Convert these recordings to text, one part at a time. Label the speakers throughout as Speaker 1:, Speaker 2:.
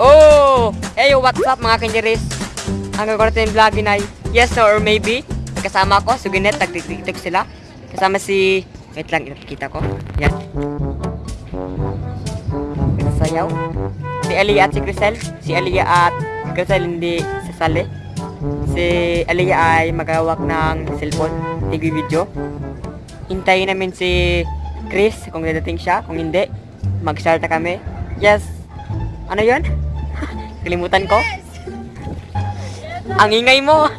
Speaker 1: Oh! Hey, what's up mga kanjeris? Ang gagawin natin vlog ay yes no or maybe. Kasama ko, Suginet, nag-tiktok sila. Kasama si... Wait lang, ipakita ko. Yan. Sayaw. Si Aliyah at si Crisel. Si Aliyah at Crisel hindi sasali. Si Aliyah ay magawak ng cellphone, tigwi video. Hintayin namin si Chris kung dadating siya. Kung hindi, mag-start na kami. Yes. Ano yon? Kalimutan ko. Ang ingay mo.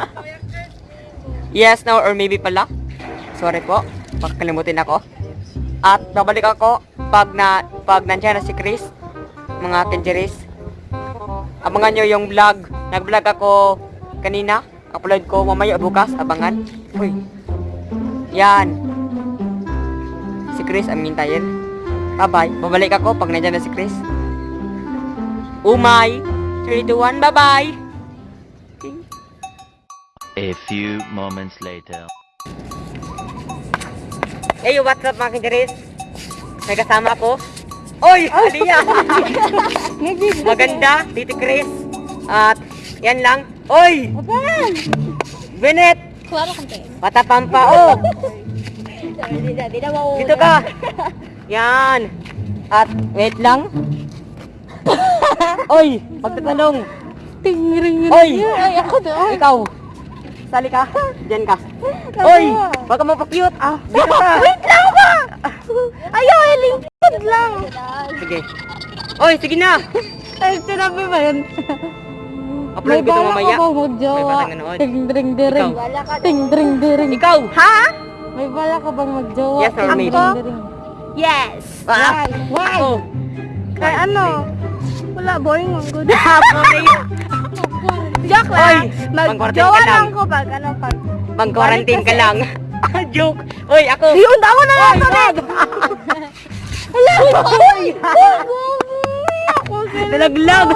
Speaker 1: yes, no, or maybe pala. Sorry po. Pagkalimutin ako. At babalik ako pag na pag nandiyan na si Chris, mga Kenjeris. Abangan nyo yung vlog. Nag-vlog ako kanina. Upload ko mamaya bukas. Abangan. Uy. Yan. Si Chris ang mintayin. Bye-bye. Babalik ako pag nandiyan na si Chris. Umay. 3, 2, 1. Bye-bye.
Speaker 2: A few moments later.
Speaker 1: Hey, what's up mga kinderis? May kasama ko. Oy! Aliyah! Maganda, Tito Chris. At yan lang. Oy!
Speaker 3: Apan!
Speaker 1: Benet!
Speaker 3: Klaro kang tayo.
Speaker 1: Patapampa, oh! Dito ka! Yan! At wait lang. Oy! Pagtatanong.
Speaker 3: Tingring
Speaker 1: Oy!
Speaker 3: Ay, ako doon.
Speaker 1: Ikaw! Sali ka. Diyan ka. Oy! Baka mapakyut. Ah, dito ka.
Speaker 3: Wait lang ba? Ayaw, lingkod lang.
Speaker 1: Sige. Oy, sige na.
Speaker 3: Ay, sinabi ba yun?
Speaker 1: Upload ko ito mamaya.
Speaker 3: May bala ka ba
Speaker 1: May
Speaker 3: magjowa?
Speaker 1: batang nanood.
Speaker 3: Ting dring dering.
Speaker 1: Ikaw. Ha?
Speaker 3: May bala ka bang magjowa?
Speaker 1: Yes or maybe?
Speaker 3: Yes.
Speaker 1: Ah.
Speaker 3: Why?
Speaker 1: Ako.
Speaker 3: Kaya ano? Wala, boring ang good.
Speaker 1: Okay.
Speaker 3: Joke
Speaker 1: Oy,
Speaker 3: lang. Magjowa
Speaker 1: ka lang.
Speaker 3: ko pag ano pag...
Speaker 1: Mag-quarantine ka lang. Ah, Joke. Oy, ako.
Speaker 3: Yun, ako na lang sa red. Hala! Ako
Speaker 1: Nalaglag.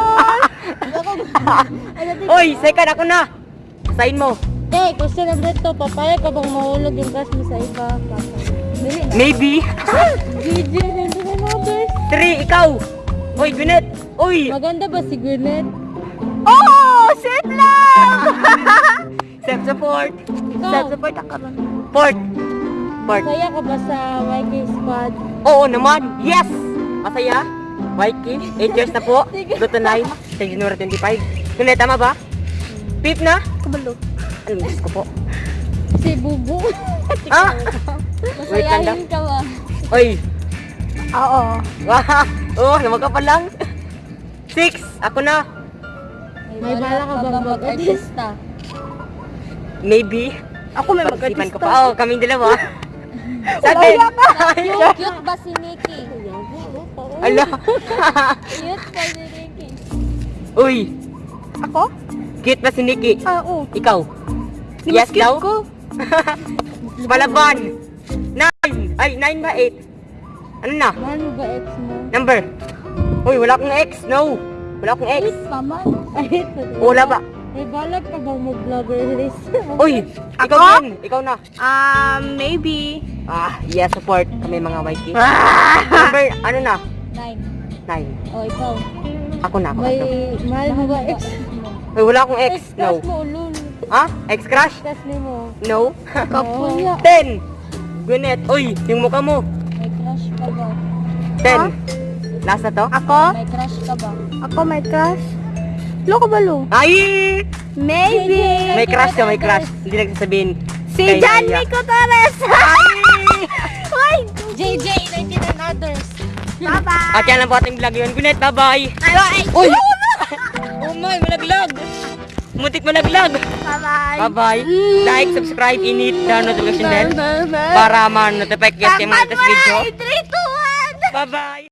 Speaker 1: Oy, second ako na. Sign mo.
Speaker 3: Eh, question number to, papayag ka bang mahulog yung gas mo sa iba?
Speaker 1: Maybe.
Speaker 3: GG, hindi na numbers.
Speaker 1: Three, ikaw. Oy, Gwyneth. Oy.
Speaker 3: Maganda ba si Gwyneth? Oh! Shit lang!
Speaker 1: Self-support.
Speaker 3: Ikaw,
Speaker 1: Self-support ako rin. Port. Port.
Speaker 3: masaya ka ba sa YK squad?
Speaker 1: Oo naman. Yes. Masaya. Mikey, 8 years na po.
Speaker 3: Sige.
Speaker 1: 2 to 9. Sa January 25. Gwyneth, tama ba? Pip na?
Speaker 3: Kabalo.
Speaker 1: Anong Diyos ko po?
Speaker 3: Si Bubu.
Speaker 1: Ah!
Speaker 3: Masayahin ka ba?
Speaker 1: Oy.
Speaker 3: Oo.
Speaker 1: Wow. Oh, naman ka pa lang. Six. Ako na.
Speaker 3: May bala ka bang mag-artista?
Speaker 1: Maybe.
Speaker 3: Ako may
Speaker 1: Pag-isipan ko pa. Oo, kaming dalawa. Sabi.
Speaker 3: Cute, cute ba si Nikki?
Speaker 1: Ala.
Speaker 3: Cute ba si Nikki?
Speaker 1: Uy.
Speaker 3: Ako?
Speaker 1: Cute ba si Nikki?
Speaker 3: Ah, oo.
Speaker 1: Ikaw? Yes
Speaker 3: cute
Speaker 1: daw?
Speaker 3: ko.
Speaker 1: Palaban. Nine. Ay, nine ba? Eight. Ano na?
Speaker 3: Ano ba ex mo?
Speaker 1: Number. Uy, wala akong ex. No. Wala akong ex.
Speaker 3: Eight pa man.
Speaker 1: Wala ba?
Speaker 3: May balak ka bang mag-vlogger list?
Speaker 1: Uy, ikaw
Speaker 3: Ako?
Speaker 1: din. Ikaw na.
Speaker 3: Um, maybe.
Speaker 1: Ah, yes, support kami mga YK. Number, ano na?
Speaker 3: Nine.
Speaker 1: Nine.
Speaker 3: O, ikaw.
Speaker 1: Ako na, ako. May,
Speaker 3: mahal mo ba ex?
Speaker 1: Uy, wala akong ex.
Speaker 3: Ex,
Speaker 1: No.
Speaker 3: crush mo, ulul.
Speaker 1: Ha? Ex crush?
Speaker 3: Crush ni mo.
Speaker 1: No.
Speaker 3: Kapuya.
Speaker 1: Ten. Gwyneth. Uy, yung mukha mo.
Speaker 3: May crush ka ba?
Speaker 1: Ten. Last na to?
Speaker 3: Ako? May crush ka ba? Ako may crush? Loko ba lo?
Speaker 1: Ay!
Speaker 3: Maybe.
Speaker 1: May crush ka, may crush. Hindi nagsasabihin.
Speaker 3: Si
Speaker 1: kay
Speaker 3: John
Speaker 1: Naya.
Speaker 3: Mico Torres.
Speaker 1: Ay!
Speaker 3: Ay! JJ, 19 and others. Bye-bye.
Speaker 1: At yan lang po ating vlog yun. Gwyneth, bye-bye.
Speaker 3: Bye-bye.
Speaker 1: Uy! Oh my, malaglag. Muntik malaglag.
Speaker 3: Bye-bye.
Speaker 1: Bye-bye. Like, subscribe, init, the notification bell para ma-notify kayo sa mga latest video.
Speaker 3: 3, 2, 1.
Speaker 1: Bye-bye.